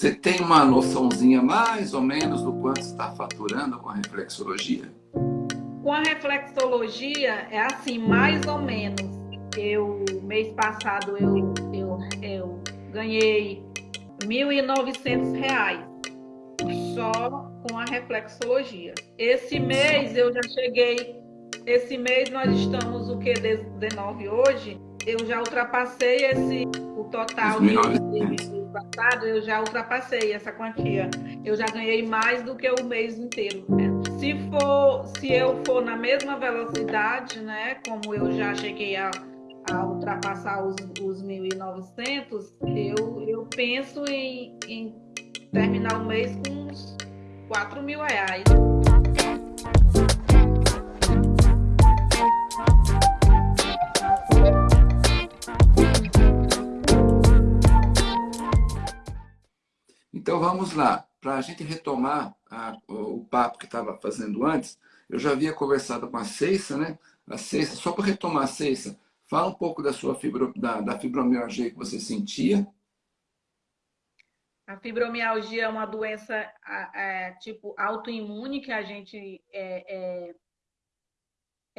Você tem uma noçãozinha mais ou menos do quanto está faturando com a reflexologia? Com a reflexologia, é assim, mais ou menos. Eu, mês passado, eu, eu, eu ganhei R$ 1.900 só com a reflexologia. Esse mês eu já cheguei, esse mês nós estamos o que, 19 hoje, eu já ultrapassei esse, o total de, de passado, eu já ultrapassei essa quantia. Eu já ganhei mais do que o mês inteiro. Né? Se for, se eu for na mesma velocidade, né, como eu já cheguei a, a ultrapassar os, os 1.900, eu, eu penso em, em terminar o mês com uns 4 mil reais. Então vamos lá, para a gente retomar a, o, papo que estava fazendo antes, eu já havia conversado com a Ceissa, né? A Ceissa, só para retomar a Ceissa, fala um pouco da sua fibro, da, da fibromialgia que você sentia. A fibromialgia é uma doença é, tipo autoimune que a gente é,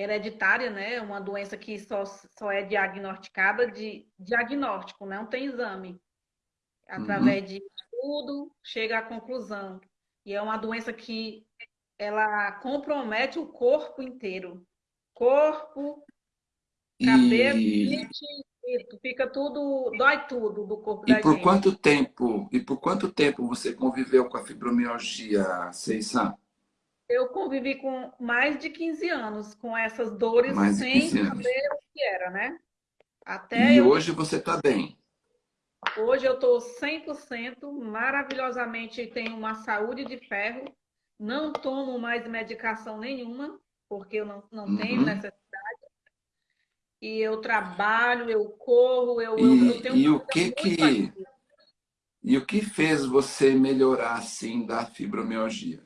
é hereditária, né? Uma doença que só, só é diagnosticada de diagnóstico, não tem exame. Através uhum. de estudo, chega à conclusão. E é uma doença que ela compromete o corpo inteiro. Corpo, cabelo, e... fica tudo, dói tudo do corpo e da por gente. quanto tempo E por quanto tempo você conviveu com a fibromialgia, Seissan? Eu convivi com mais de 15 anos com essas dores sem saber o que era, né? Até e eu... hoje você está bem? Hoje eu estou 100%, maravilhosamente tenho uma saúde de ferro, não tomo mais medicação nenhuma, porque eu não, não uhum. tenho necessidade. E eu trabalho, eu corro, eu, e, eu tenho e o que que E o que fez você melhorar assim da fibromialgia?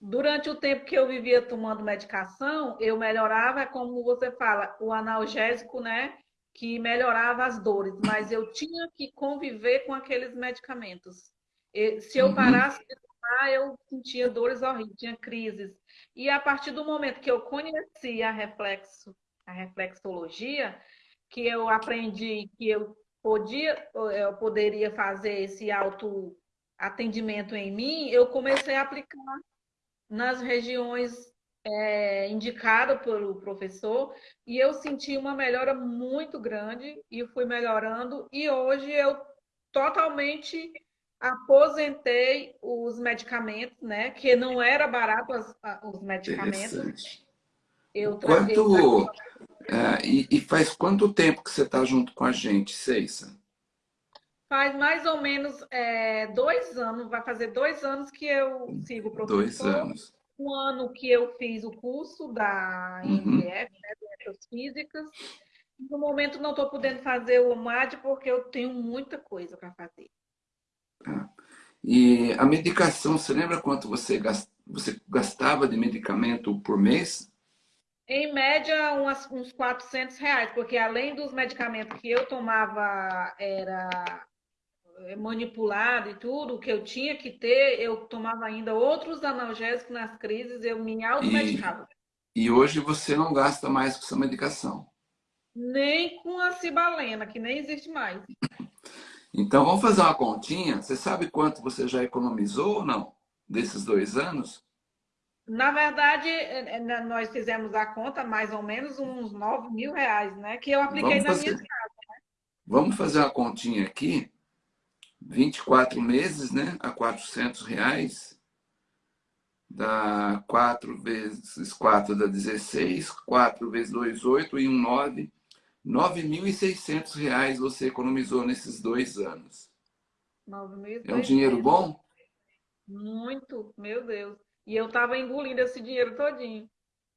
Durante o tempo que eu vivia tomando medicação, eu melhorava, como você fala, o analgésico, né? Que melhorava as dores, mas eu tinha que conviver com aqueles medicamentos. E, se eu uhum. parasse de tomar, eu sentia dores horríveis, tinha crises. E a partir do momento que eu conheci a reflexo, a reflexologia, que eu aprendi que eu podia, eu poderia fazer esse auto atendimento em mim, eu comecei a aplicar nas regiões é, indicada pelo professor e eu senti uma melhora muito grande e fui melhorando e hoje eu totalmente aposentei os medicamentos, né? Que não era barato as, os medicamentos. Eu quanto é, e, e, faz quanto tempo que você está junto com a gente, Ceissa? Faz mais ou menos é, dois anos, vai fazer dois anos que eu sigo o professor. Dois anos um ano que eu fiz o curso da MDF, uhum. né, Doenças Físicas. No momento não estou podendo fazer o MAD porque eu tenho muita coisa para fazer. Ah. E a medicação, você lembra quanto você gastava de medicamento por mês? Em média, umas, uns 400 reais, porque além dos medicamentos que eu tomava, era manipulado e tudo, que eu tinha que ter, eu tomava ainda outros analgésicos nas crises, eu me automedicava. E, e hoje você não gasta mais com essa medicação? Nem com a cibalena, que nem existe mais. Então vamos fazer uma continha. Você sabe quanto você já economizou ou não? Desses dois anos? Na verdade, é, é, nós fizemos a conta mais ou menos uns 9 mil reais, né? Que eu apliquei vamos na fazer... minha casa. Né? Vamos fazer uma continha aqui 24 meses, né, a 400 reais, dá 4 vezes 4 dá 16, 4 vezes 2, 8 e 1, 9. 9.600 reais você economizou nesses dois anos. 9, é um dinheiro bom? Muito, meu Deus. E eu estava engolindo esse dinheiro todinho.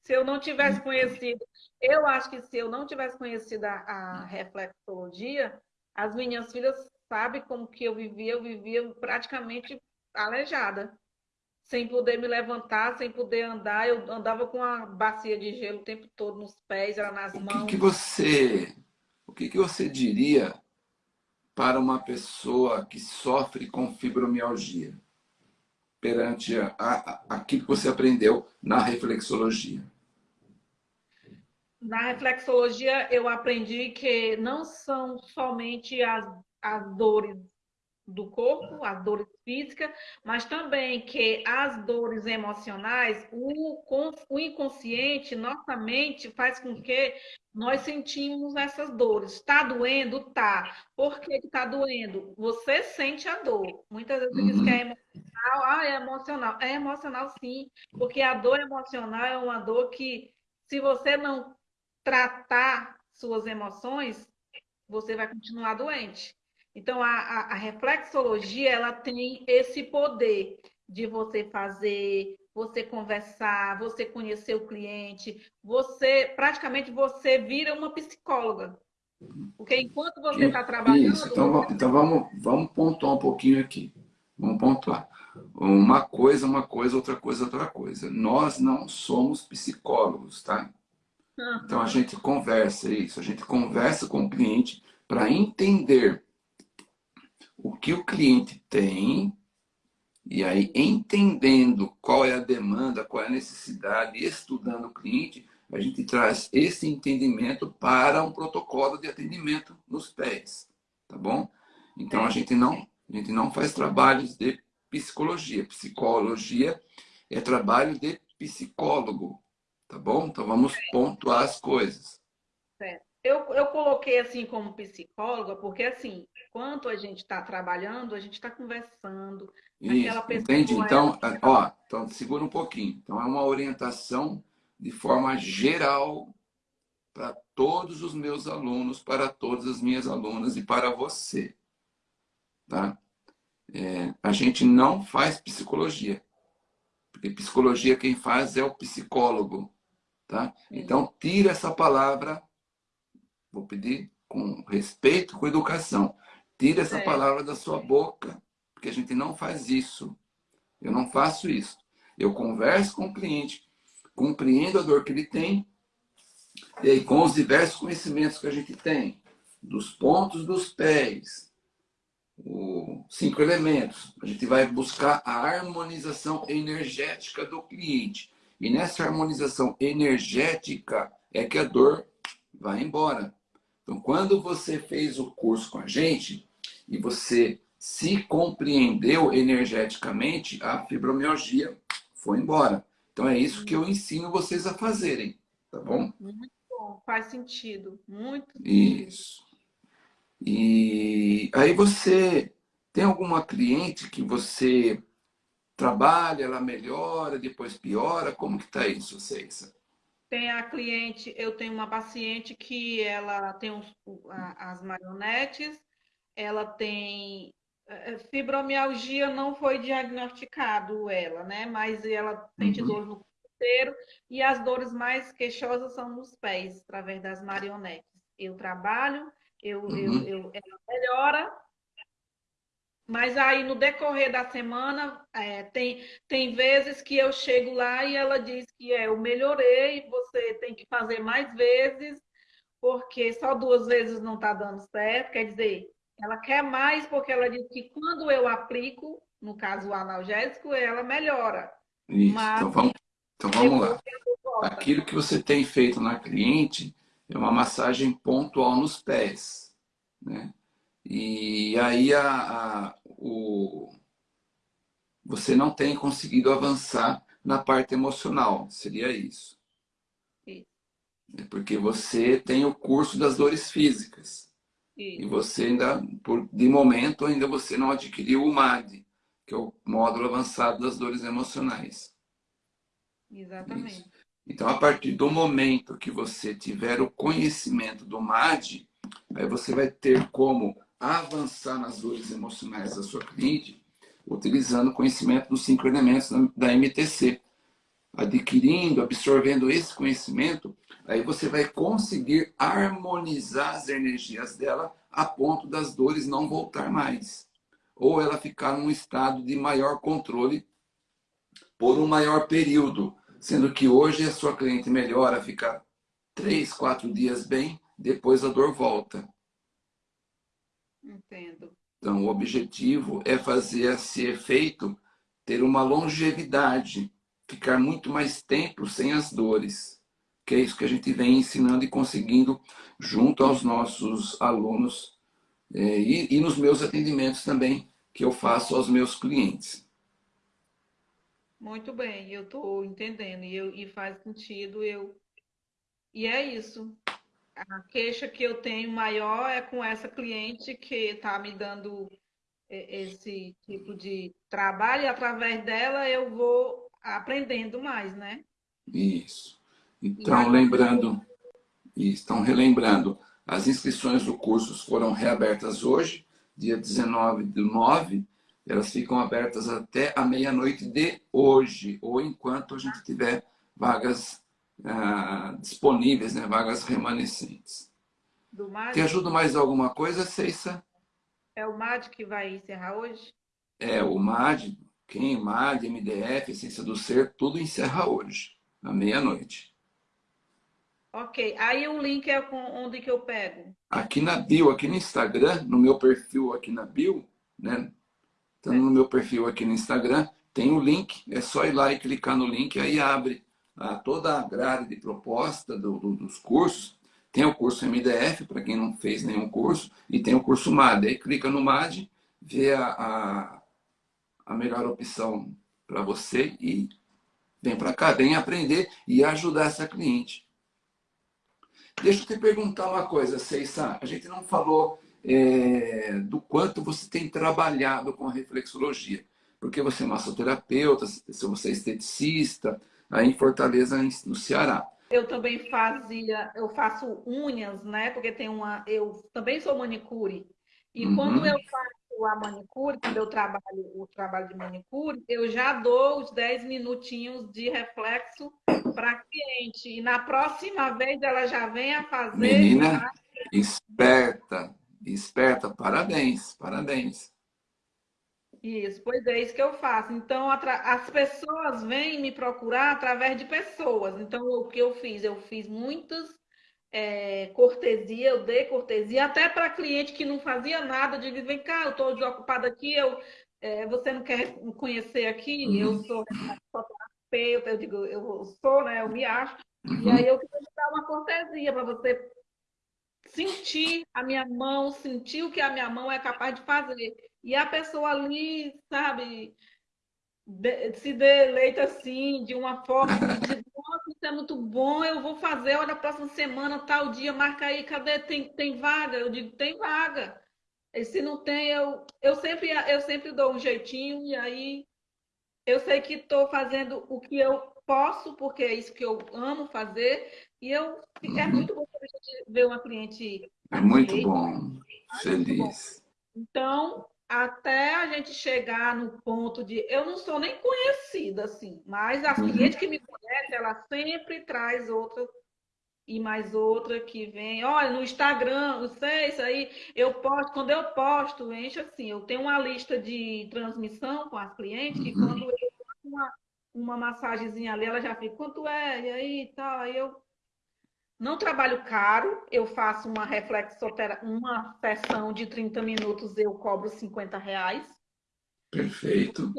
Se eu não tivesse conhecido, eu acho que se eu não tivesse conhecido a, a reflexologia, as minhas filhas sabe como que eu vivia? Eu vivia praticamente aleijada, sem poder me levantar, sem poder andar. Eu andava com uma bacia de gelo o tempo todo nos pés, era nas o mãos. Que que você, o que, que você diria para uma pessoa que sofre com fibromialgia? Perante a, a, aquilo que você aprendeu na reflexologia. Na reflexologia, eu aprendi que não são somente as, as dores do corpo, as dores físicas, mas também que as dores emocionais, o, o inconsciente, nossa mente faz com que nós sentimos essas dores. Está doendo? Tá. Por que está doendo? Você sente a dor. Muitas vezes diz que é uhum. emocional. Ah, é emocional. É emocional sim, porque a dor emocional é uma dor que, se você não tratar suas emoções, você vai continuar doente. Então, a, a, a reflexologia, ela tem esse poder de você fazer, você conversar, você conhecer o cliente, você, praticamente, você vira uma psicóloga. Porque enquanto você está trabalhando... Isso, então, então vamos, vamos pontuar um pouquinho aqui. Vamos pontuar. Uma coisa, uma coisa, outra coisa, outra coisa. Nós não somos psicólogos, tá? Então a gente conversa isso, a gente conversa com o cliente para entender o que o cliente tem e aí entendendo qual é a demanda, qual é a necessidade, estudando o cliente, a gente traz esse entendimento para um protocolo de atendimento nos pés, tá bom? Então a gente não, a gente não faz trabalhos de psicologia. Psicologia é trabalho de psicólogo, Tá bom? Então vamos pontuar as coisas. Certo. Eu, eu coloquei assim como psicóloga, porque assim, quanto a gente está trabalhando, a gente está conversando. Isso, entende? Então, ela... ó, então, segura um pouquinho. Então, é uma orientação de forma geral para todos os meus alunos, para todas as minhas alunas e para você. Tá? É, a gente não faz psicologia. Porque psicologia quem faz é o psicólogo. Tá? Então, tira essa palavra, vou pedir com respeito, com educação. Tira essa é. palavra da sua boca, porque a gente não faz isso. Eu não faço isso. Eu converso com o cliente, compreendo a dor que ele tem, e aí, com os diversos conhecimentos que a gente tem, dos pontos dos pés, os cinco elementos, a gente vai buscar a harmonização energética do cliente. E nessa harmonização energética é que a dor vai embora. Então, quando você fez o curso com a gente e você se compreendeu energeticamente, a fibromialgia foi embora. Então, é isso que eu ensino vocês a fazerem, tá bom? Muito bom, faz sentido, muito. Isso. E aí você tem alguma cliente que você trabalha, ela melhora, depois piora? Como que está isso, Ceissa? Tem a cliente, eu tenho uma paciente que ela tem os, as marionetes, ela tem é, é, fibromialgia, não foi diagnosticado ela, né? Mas ela sente uhum. dor no corpo inteiro e as dores mais queixosas são nos pés, através das marionetes. Eu trabalho, eu, uhum. eu, eu, ela melhora, mas aí, no decorrer da semana, é, tem, tem vezes que eu chego lá e ela diz que é, eu melhorei, você tem que fazer mais vezes, porque só duas vezes não está dando certo. Quer dizer, ela quer mais porque ela diz que quando eu aplico, no caso o analgésico, ela melhora. Isso, Mas, então vamos, então vamos lá. Aquilo que você tem feito na cliente é uma massagem pontual nos pés, né? E aí a, a, o, você não tem conseguido avançar na parte emocional, seria isso. É porque você tem o curso das dores físicas. Sim. E você ainda, por, de momento, ainda você não adquiriu o MAD, que é o módulo avançado das dores emocionais. Exatamente. Isso. Então, a partir do momento que você tiver o conhecimento do MAD, aí você vai ter como avançar nas dores emocionais da sua cliente utilizando o conhecimento dos cinco elementos da MTC. Adquirindo, absorvendo esse conhecimento, aí você vai conseguir harmonizar as energias dela a ponto das dores não voltar mais. Ou ela ficar num estado de maior controle por um maior período. Sendo que hoje a sua cliente melhora, fica três, quatro dias bem, depois a dor volta. Entendo. Então, o objetivo é fazer esse efeito ter uma longevidade, ficar muito mais tempo sem as dores, que é isso que a gente vem ensinando e conseguindo junto aos nossos alunos é, e, e nos meus atendimentos também, que eu faço aos meus clientes. Muito bem, eu estou entendendo e, eu, e faz sentido. Eu... E é isso. A queixa que eu tenho maior é com essa cliente que está me dando esse tipo de trabalho e através dela eu vou aprendendo mais, né? Isso. Então, lembrando, estão relembrando, as inscrições do curso foram reabertas hoje, dia 19 do 9, elas ficam abertas até a meia-noite de hoje, ou enquanto a gente tiver vagas ah, disponíveis, né? vagas remanescentes. Do Te ajuda mais alguma coisa, Ceissa? É o MAD que vai encerrar hoje? É, o MAD, quem, MAD, MDF, Essência do Ser, tudo encerra hoje, à meia-noite. Ok, aí o link é onde que eu pego? Aqui na bio, aqui no Instagram, no meu perfil aqui na bio, né? Então, no meu perfil aqui no Instagram, tem o link, é só ir lá e clicar no link, aí abre a, toda a grade de proposta do, do, dos cursos. Tem o curso MDF, para quem não fez nenhum curso, e tem o curso MAD. Aí clica no MAD, vê a, a, a melhor opção para você e vem para cá, vem aprender e ajudar essa cliente. Deixa eu te perguntar uma coisa, Ceissa. A gente não falou é, do quanto você tem trabalhado com a reflexologia. Porque você é massoterapeuta, se você é esteticista, aí em Fortaleza, no Ceará. Eu também fazia, eu faço unhas, né? Porque tem uma, eu também sou manicure. E uhum. quando eu faço a manicure, quando eu trabalho o trabalho de manicure, eu já dou os 10 minutinhos de reflexo para a cliente. E na próxima vez ela já vem a fazer. Menina, esperta, Esperta, parabéns, parabéns. Isso, pois é isso que eu faço. Então, as pessoas vêm me procurar através de pessoas. Então, o que eu fiz? Eu fiz muitas é, cortesia, eu dei cortesia, até para cliente que não fazia nada, de dizer, vem cá, eu estou desocupada aqui, eu, é, você não quer me conhecer aqui? Uhum. Eu sou terapeuta, eu digo, eu sou, né? Eu me acho. Uhum. E aí eu queria dar uma cortesia para você sentir a minha mão, sentir o que a minha mão é capaz de fazer. E a pessoa ali, sabe, de, se deleita assim, de uma forma de é muito bom, eu vou fazer, olha, próxima semana, tal dia, marca aí, cadê? Tem, tem vaga? Eu digo, tem vaga. E se não tem, eu, eu, sempre, eu sempre dou um jeitinho, e aí eu sei que estou fazendo o que eu posso, porque é isso que eu amo fazer, e eu é uhum. é muito bom ver uma cliente. É muito bom, feliz. Então, até a gente chegar no ponto de. Eu não sou nem conhecida, assim, mas as uhum. clientes que me conhecem, ela sempre traz outra e mais outra que vem. Olha, no Instagram, não sei, isso aí, eu posto, quando eu posto, enche assim, eu tenho uma lista de transmissão com as clientes, que quando eu faço uma, uma massagenzinha ali, ela já fica, quanto é? E aí tal, aí eu não trabalho caro, eu faço uma reflexoterapia, uma sessão de 30 minutos, eu cobro 50 reais. Perfeito.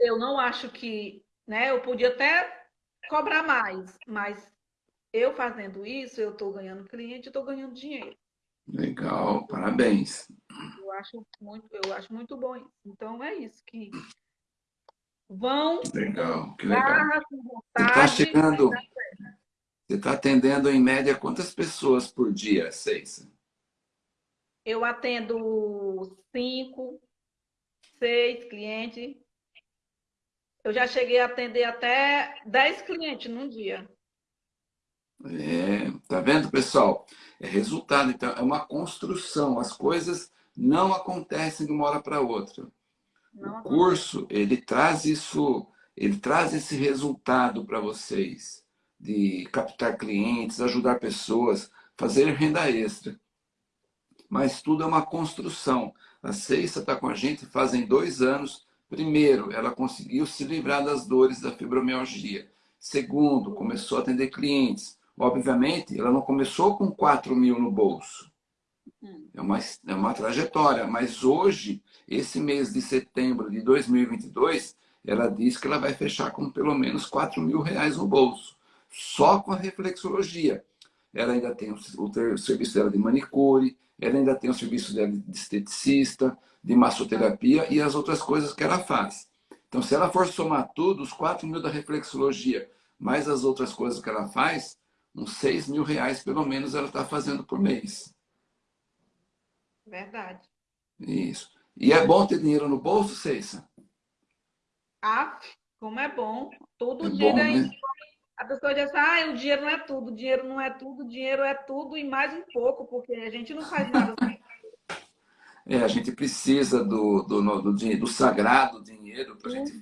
Eu não acho que, né, eu podia até cobrar mais, mas eu fazendo isso, eu estou ganhando cliente, estou ganhando dinheiro. Legal, parabéns. Eu acho muito, eu acho muito bom isso. Então é isso que vão. Legal, que legal. Você está chegando. Você está atendendo, em média, quantas pessoas por dia, Seis? Eu atendo cinco, seis clientes. Eu já cheguei a atender até dez clientes num dia. É, tá vendo, pessoal? É resultado, então, é uma construção. As coisas não acontecem de uma hora para outra. Não o curso, ele traz isso, ele traz esse resultado para vocês de captar clientes, ajudar pessoas, fazer renda extra. Mas tudo é uma construção. A Ceissa está com a gente fazem dois anos. Primeiro, ela conseguiu se livrar das dores da fibromialgia. Segundo, começou a atender clientes. Obviamente, ela não começou com 4 mil no bolso. É, uma, é uma trajetória. Mas hoje, esse mês de setembro de 2022, ela diz que ela vai fechar com pelo menos 4 mil reais no bolso. Só com a reflexologia. Ela ainda tem o, o, serviço dela de manicure, ela ainda tem o serviço dela de esteticista, de massoterapia e as outras coisas que ela faz. Então, se ela for somar tudo, os 4 mil da reflexologia, mais as outras coisas que ela faz, uns 6 mil reais, pelo menos, ela está fazendo por mês. Verdade. Isso. E é bom ter dinheiro no bolso, Ceissa? Ah, como é bom. Todo é dia bom, né? A pessoa diz assim, ah, o dinheiro não é tudo, o dinheiro não é tudo, o dinheiro é tudo e mais um pouco, porque a gente não faz nada sem é, a gente precisa do, do, do, dinheiro, do sagrado dinheiro para a gente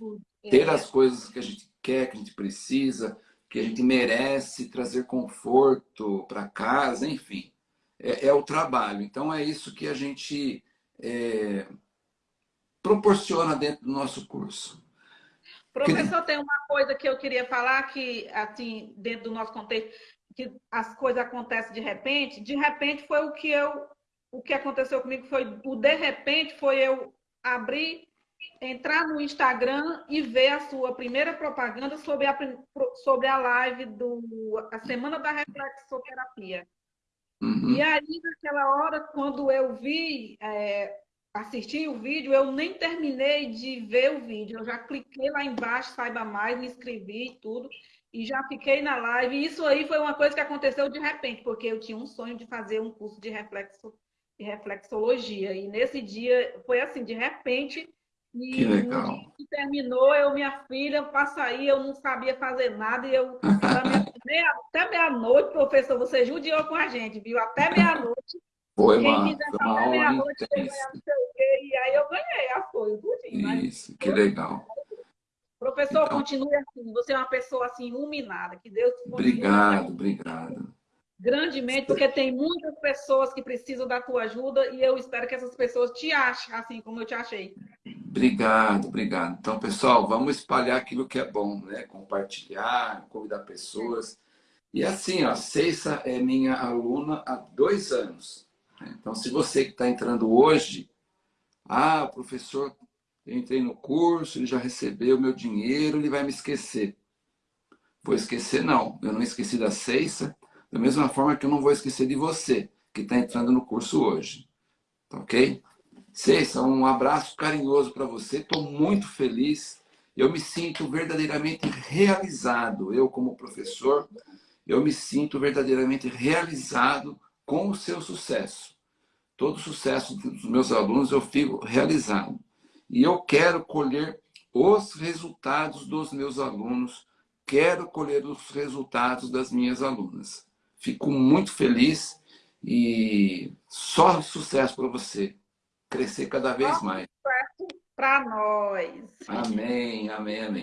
ter as coisas que a gente quer, que a gente precisa, que a gente merece, trazer conforto para casa, enfim. É, é, o trabalho. Então, é isso que a gente é, proporciona dentro do nosso curso. Professor, tem uma coisa que eu queria falar que, assim, dentro do nosso contexto, que as coisas acontecem de repente. De repente foi o que eu o que aconteceu comigo foi, o de repente, foi eu abrir, entrar no Instagram e ver a sua primeira propaganda sobre a, sobre a live do a Semana da Reflexoterapia. Uhum. E aí, naquela hora, quando eu vi, é, assisti o vídeo, eu nem terminei de ver o vídeo. Eu já cliquei lá embaixo, saiba mais, me inscrevi e tudo, e já fiquei na live. E isso aí foi uma coisa que aconteceu de repente, porque eu tinha um sonho de fazer um curso de reflexo de reflexologia. E nesse dia foi assim, de repente, e que legal. que terminou, eu, minha filha, para sair, eu não sabia fazer nada, e eu meia, até meia-noite, professor, você judiou com a gente, viu? Até meia-noite. Foi, Quem mano. quiser até meia-noite, aí eu ganhei as coisas, tudinho. Isso, que legal. Professor, então, continue assim, você é uma pessoa assim, iluminada, que Deus te Obrigado, obrigado grandemente, porque tem muitas pessoas que precisam da tua ajuda e eu espero que essas pessoas te achem, assim como eu te achei. Obrigado, obrigado. Então, pessoal, vamos espalhar aquilo que é bom, né? Compartilhar, convidar pessoas. E assim, a Ceissa é minha aluna há dois anos. Né? Então, se você que está entrando hoje, ah, professor, eu entrei no curso, ele já recebeu meu dinheiro, ele vai me esquecer. Vou esquecer, não. Eu não esqueci da Ceissa, da mesma forma que eu não vou esquecer de você, que está entrando no curso hoje. Tá ok? Ceissa, um abraço carinhoso para você. Estou muito feliz. Eu me sinto verdadeiramente realizado. Eu, como professor, eu me sinto verdadeiramente realizado com o seu sucesso. Todo o sucesso dos meus alunos eu fico realizado. E eu quero colher os resultados dos meus alunos, quero colher os resultados das minhas alunas. Fico muito feliz e só sucesso para você. Crescer cada vez mais. Para nós. Amém, amém, amém.